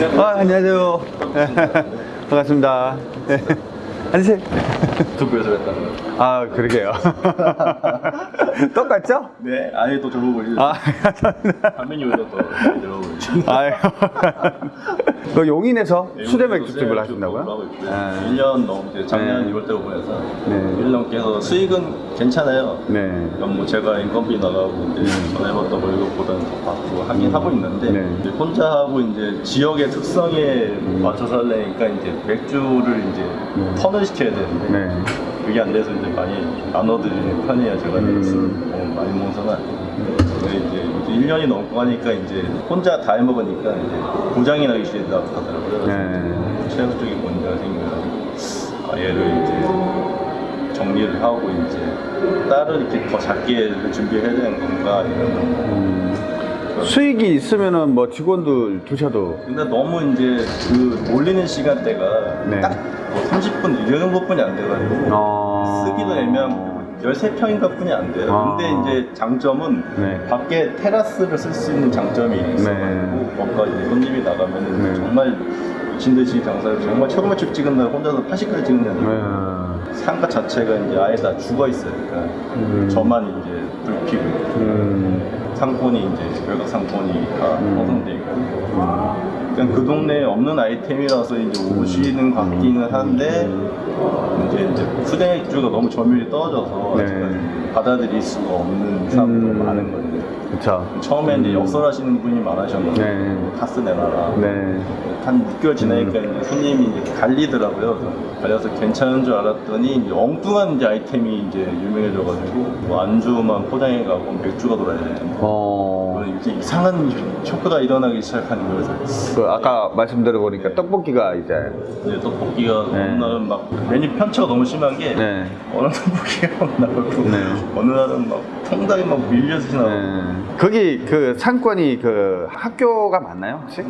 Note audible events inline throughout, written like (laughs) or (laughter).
아, 안녕하세요. (laughs) 반갑습니다. 네. (laughs) 앉으세요. 유튜브에서 했다고. 아, 그러게요. (laughs) (laughs) 똑같죠? 네, 아예 또 보이죠. 아. 화면이 오히려 젊어 보이죠. 아유. (laughs) 그 용인에서 수제 맥주집을 하신다고요? 하고 있고요. 아. 1년 넘게 작년 네. 2월 때 오픈해서 네. 1년 넘게 해서 수익은 괜찮아요. 네. 그럼 뭐 제가 인건비 나가고 이제 전에봤던 월급보다는 더 받고 하긴 하고 있는데 네. 이제 혼자 하고 이제 지역의 특성에 맞춰서 하려니까 이제 맥주를 이제 음. 턴을 시켜야 되는데 네. 그게 안 돼서 이제 많이 나눠드리는 편이에요. 제가 음. 너무 많이 먹어서는 안 돼요. 근데 이제 1년이 넘고 하니까 이제 혼자 다 해먹으니까 이제 고장이 나기 시작하더라고요. 네. 체력적인 문제가 생겨가지고 아, 얘를 이제 정리를 하고 이제 따로 이렇게 더 작게 준비해야 되는 건가 이런 음, 수익이 있으면은 뭐 직원들 두셔도 근데 너무 이제 그 몰리는 시간대가 네. 딱뭐 30분 이런 것뿐이 안 돼가지고 어... 쓰기도 애매하고 13평인가 뿐이 안 돼요. 아. 근데 이제 장점은 네. 밖에 테라스를 쓸 수 있는 장점이 있어가지고 뭔가 이제 손님이 나가면 네. 정말 미친 듯이 장사를 정말 최고 맛집 찍은 날 혼자서 80까지 찍는 날 네. 상가 자체가 이제 아예 다 죽어 있으니까 음. 저만 이제 불 피고 음. 상권이 이제 외곽 상권이 다 음. 허송돼 있고 그냥 그 동네에 없는 아이템이라서 이제 오시는 같기는 한데 이제, 이제 수대맥주가 너무 점유율이 떨어져서 네. 받아들일 수가 없는 사람도 음. 많은 거예요. 그쵸. 처음에 이제 역설하시는 분이 많으셨는데 네. 카스 내놔라. 네. 한 6개월 지나니까 이제 손님이 이제 갈리더라고요. 그래서 갈려서 괜찮은 줄 알았더니 이제 엉뚱한 이제 아이템이 이제 유명해져가지고 뭐 안주만 포장해 가고 맥주가 돌아야 되는데 어. 이제 이상한 효과가 일어나기 시작하는 거예요. 아까 말씀드려 보니까 떡볶이가 이제 이제 떡볶이가 네. 어느 날은 막 메뉴 편차가 너무 심한 게 네. 어느 (laughs) 떡볶이가 막 나오고 네. 어느 날은 막 통닭이 막 밀려서 나오고 네. 거기 그 상권이 그 학교가 맞나요 혹시?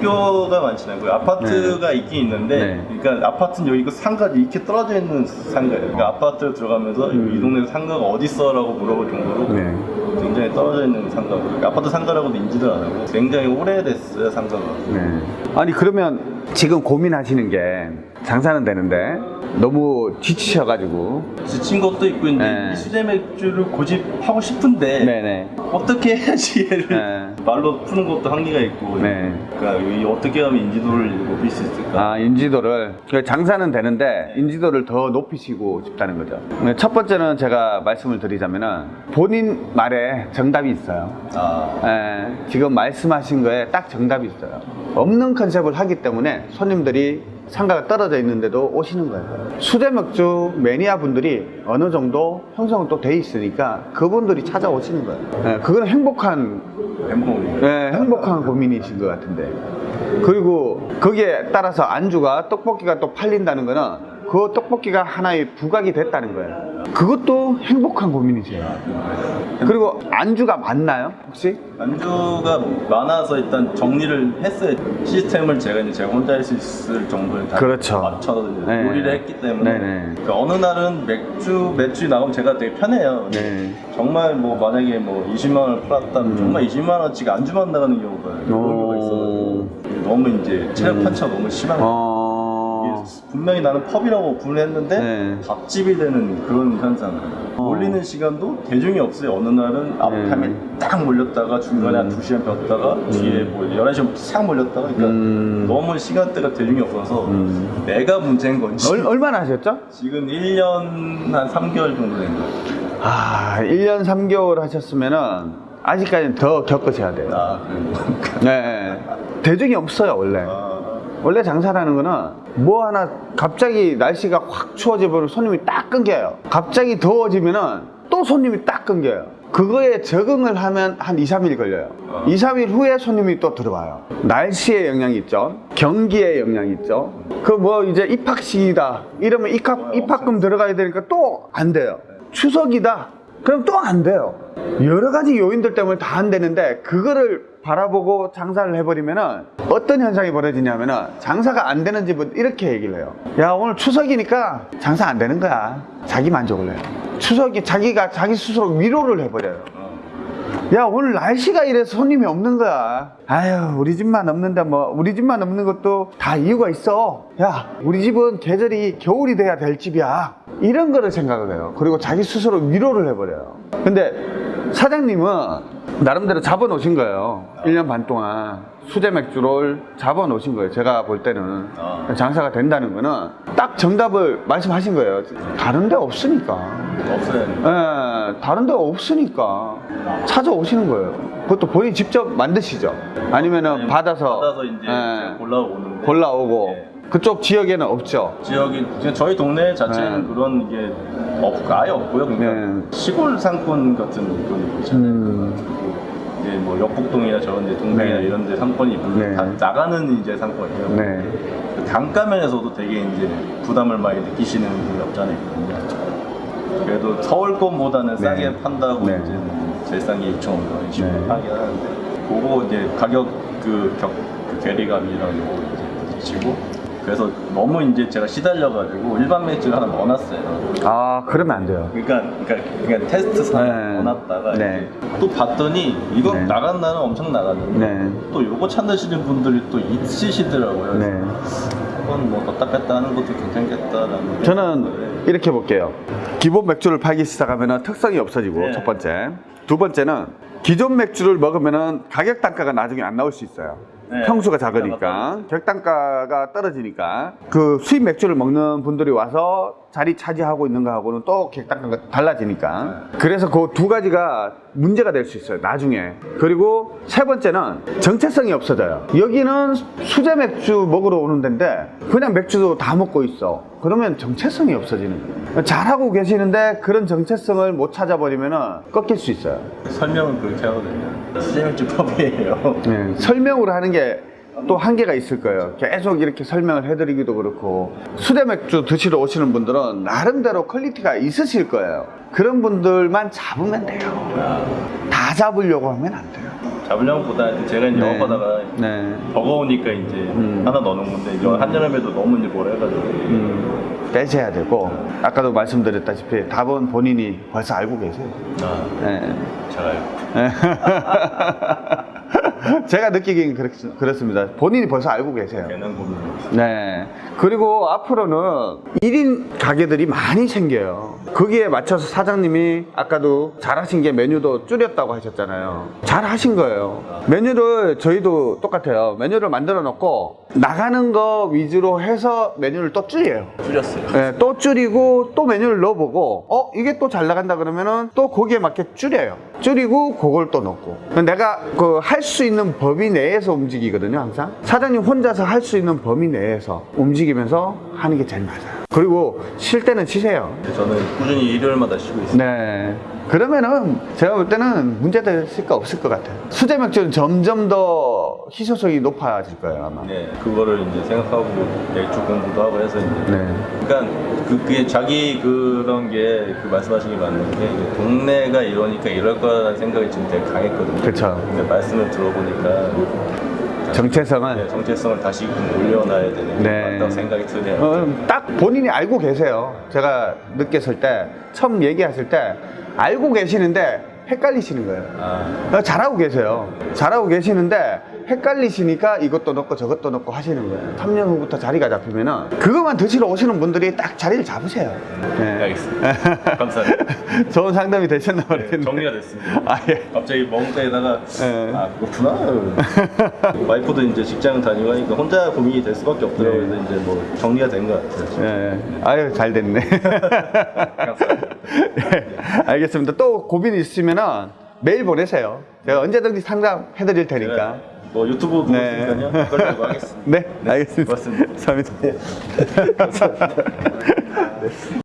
학교가 많지 않고 아파트가 있긴 있는데 네. 그러니까 아파트는 여기 그 상가 이렇게 떨어져 있는 상가예요. 그러니까 아파트 들어가면서 음. 이 동네 상가가 어디 있어 라고 물어볼 정도로 네. 굉장히 떨어져 있는 상가고 그러니까 아파트 상가라고도 인지를 안 하고 굉장히 오래됐어요 상가가. 네. 아니 그러면 지금 고민하시는 게 장사는 되는데 너무 지치셔가지고 지친 것도 있고 이제 네. 이 수제 맥주를 고집하고 싶은데 네네. 어떻게 해야지 얘를 네. 말로 푸는 것도 한계가 있고 네. 그러니까 이 어떻게 하면 인지도를 높일 수 있을까? 아 인지도를 그 장사는 되는데 인지도를 더 높이시고 싶다는 거죠. 네, 첫 번째는 제가 말씀을 드리자면 은 본인 말에 정답이 있어요. 아, 예, 지금 말씀하신 거에 딱 정답이 있어요. 없는 컨셉을 하기 때문에 손님들이 상가가 떨어져 있는데도 오시는 거예요. 수제 맥주 매니아 분들이 어느 정도 형성은 또 돼 있으니까 그분들이 찾아오시는 거예요. 예, 그건 행복한. 네, 행복한 고민이신 것 같은데. 그리고 거기에 따라서 안주가 떡볶이가 또 팔린다는 거는 그 떡볶이가 하나의 부각이 됐다는 거예요. 그것도 행복한 고민이세요. (laughs) 그리고 안주가 많나요? 혹시? 안주가 많아서 일단 정리를 했어요. 시스템을 제가 이제 제가 혼자 할 수 있을 정도를 다 그렇죠. 맞춰서 네. 요리를 했기 때문에. 그러니까 어느 날은 맥주 매출이 나오면 제가 되게 편해요. 네. 정말 뭐 만약에 뭐 20만 원을 팔았다면 음. 정말 20만 원씩 안주만 나가는 경우가 그런 경우가 있어가지고 너무 이제 체력 음. 판차가 너무 심한 거예요. 어. 분명히 나는 펍이라고 오픈을 했는데 네. 밥집이 되는 그런 현상을 어. 몰리는 시간도 대중이 없어요 어느 날은 앞타임에 네. 딱 몰렸다가 중간에 한 음. 2시간 쉬었다가 뒤에 뭐 11시부터 싹 몰렸다가 그러니까 음. 너무 시간대가 대중이 없어서 음. 내가 문제인 건지 얼, 얼마나 하셨죠? 지금 1년 한 3개월 정도 된 거예요 아, 1년 3개월 하셨으면은 아직까지는 더 겪으셔야 돼요. 아 그래요? 네. 대중이 없어요, 원래. 아, 원래 장사라는 거는 뭐 하나 갑자기 날씨가 확 추워지면 손님이 딱 끊겨요. 갑자기 더워지면 은 또 손님이 딱 끊겨요. 그거에 적응을 하면 한 2, 3일 걸려요. 어. 2, 3일 후에 손님이 또 들어와요. 날씨에 영향이 있죠. 경기에 영향이 있죠. 그 뭐 이제 입학식이다. 이러면 입학, 입학금 들어가야 되니까 또 안 돼요. 추석이다. 그럼 또 안 돼요. 여러 가지 요인들 때문에 다 안 되는데 그거를 바라보고 장사를 해버리면은 어떤 현상이 벌어지냐면은 장사가 안 되는 집은 이렇게 얘기를 해요. 야 오늘 추석이니까 장사 안 되는 거야. 자기 만족을 해요. 추석이 자기가 자기 스스로 위로를 해버려요. 어. 야 오늘 날씨가 이래서 손님이 없는 거야 아유 우리 집만 없는데 뭐 우리 집만 없는 것도 다 이유가 있어 야 우리 집은 계절이 겨울이 돼야 될 집이야 이런 거를 생각을 해요 그리고 자기 스스로 위로를 해버려요 근데 사장님은 나름대로 잡아 놓으신 거예요 1년 반 동안 수제 맥주를 잡아 놓으신 거예요 제가 볼 때는 아. 장사가 된다는 거는 딱 정답을 말씀하신 거예요 다른 데 없으니까 없어요. 예, 다른 데가 없으니까 찾아오시는 거예요. 그것도 본인이 직접 만드시죠? 아니면은 받아서, 받아서 이제 예, 제가 골라오는데 골라오고 예. 그쪽 지역에는 없죠. 지역이 저희 동네 자체는 네. 그런 게 없, 아예 없고요. 그러니까 네. 시골 상권 같은 그런 거 있잖아요. 음, 이제 뭐 역북동이나 저런 데 동네나 네. 이런 데 상권이 있는데 네. 다 나가는 이제 상권이에요. 네. 단가면에서도 되게 이제 부담을 많이 느끼시는 분이 없잖아요. 그래도 서울 것보다는 싸게 네. 판다고 네. 이제 제일 싼 게 6,500원, 2 0 네. 하긴 하는데 그거 이제 가격 그, 격, 그 괴리감이랑 거 이제 부딪히고 그래서 너무 이제 제가 시달려가지고 일반 맥주를 하나 넣어놨어요. 아, 그러면 안 돼요. 그러니까 그러니까, 그러니까 테스트상 네. 넣어놨다가 네. 또 봤더니 이거 네. 나간 날은 엄청 나갔는데 네. 또 요거 찾으시는 분들이 또 있으시더라고요. 네. 한번 뭐 뒀다 뺐다 하는 것도 괜찮겠다라는. 저는 이렇게 볼게요. 기본 맥주를 팔기 시작하면 특성이 없어지고, 네. 첫 번째. 두 번째는 기존 맥주를 먹으면 가격 단가가 나중에 안 나올 수 있어요. 네. 평수가 작으니까 객단가가 떨어지니까 그 수입 맥주를 먹는 분들이 와서 자리 차지하고 있는 거하고는 또 달라지니까. 그래서 그 두 가지가 문제가 될 수 있어요 나중에. 그리고 세 번째는 정체성이 없어져요. 여기는 수제 맥주 먹으러 오는 데인데 그냥 맥주도 다 먹고 있어. 그러면 정체성이 없어지는 거예요. 잘하고 계시는데 그런 정체성을 못 찾아버리면 꺾일 수 있어요. 설명은 그렇게 하거든요. 수제 맥주 펍이에요. 네, 설명으로 하는 게 또 한계가 있을 거예요. 계속 이렇게 설명을 해드리기도 그렇고 수제 맥주 드시러 오시는 분들은 나름대로 quality가 있으실 거예요. 그런 분들만 잡으면 돼요. 다 잡으려고 하면 안 돼요. 잡으려고 보다 제가 이제 네. 영업하다가 네. 버거우니까 이제 음. 하나 넣어놓은 건데 이제 한여름에도 너무 이제 뭐라 해가지고 음, 빼셔야 되고 아까도 말씀드렸다시피 답은 본인이 벌써 알고 계세요. 아, 네. 잘아요. (laughs) (laughs) 제가 느끼기엔 그렇, 그렇 습니다. 본인이 벌써 알고 계세요. 네. 그리고 앞으로는 1인 가게들이 많이 생겨요. 거기에 맞춰서 사장님이 아까도 잘하신 게 메뉴도 줄였다고 하셨잖아요. 잘하신 거예요. 메뉴를 저희도 똑같아요. 메뉴를 만들어 놓고 나가는 거 위주로 해서 메뉴를 또 줄여요. 줄였어요. 네, 또 줄이고 또 메뉴를 넣어보고 어 이게 또 잘 나간다 그러면은 또 거기에 맞게 줄여요 줄이고 그걸 또 넣고 내가 그 할 수 있는 범위 내에서 움직이거든요 항상 사장님 혼자서 할 수 있는 범위 내에서 움직이면서 하는 게 제일 맞아요 그리고 쉴 때는 쉬세요 저는 꾸준히 일요일마다 쉬고 있어요. 네 그러면은 제가 볼 때는 문제될 거 없을 것 같아요 수제 맥주는 점점 더 희소성이 높아질 거예요 아마 네, 그거를 이제 생각하고 맥주 공부도 하고 해서 이제 네. 그러니까 그, 그게 자기 그런 게 그 말씀하신 게 맞는 게 동네가 이러니까 이럴 거라는 생각이 지금 되게 강했거든요. 근데 말씀을 들어보니까 정체성은 네, 정체성을 다시 좀 올려놔야 되는 게 네. 맞다고 생각이 드네요. 어, 딱 본인이 알고 계세요. 제가 느꼈을 때, 처음 얘기하실 때, 알고 계시는데 헷갈리시는 거예요. 아, 어, 잘하고 계세요. 잘하고 계시는데 헷갈리시니까 이것도 넣고 저것도 넣고 하시는 거예요. 3년 후부터 자리가 잡히면 은 그것만 드시러 오시는 분들이 딱 자리를 잡으세요. 네. 알겠습니다. 감사합니다. (laughs) 좋은 상담이 되셨나 네, 모르겠네요. 정리가 됐습니다. 아, 예. 갑자기 먹을 때에다가 네. 아 그렇구나 (laughs) 와이프도 이제 직장 다니고 하니까 혼자 고민이 될 수밖에 없더라고요 네. 그래서 이제 뭐 정리가 된 것 같아요 예. 아유, 잘 됐네. (laughs) 예, 알겠습니다. 또 고민 있으면은 메일 보내세요. 제가 언제든지 상담해 드릴 테니까. 제가 뭐 유튜브 보고 네. 있으니까요 그걸로 하겠습니다 (laughs) 네, 알겠습니다. 고맙습니다. 감사합니다. 감사합니다 (laughs)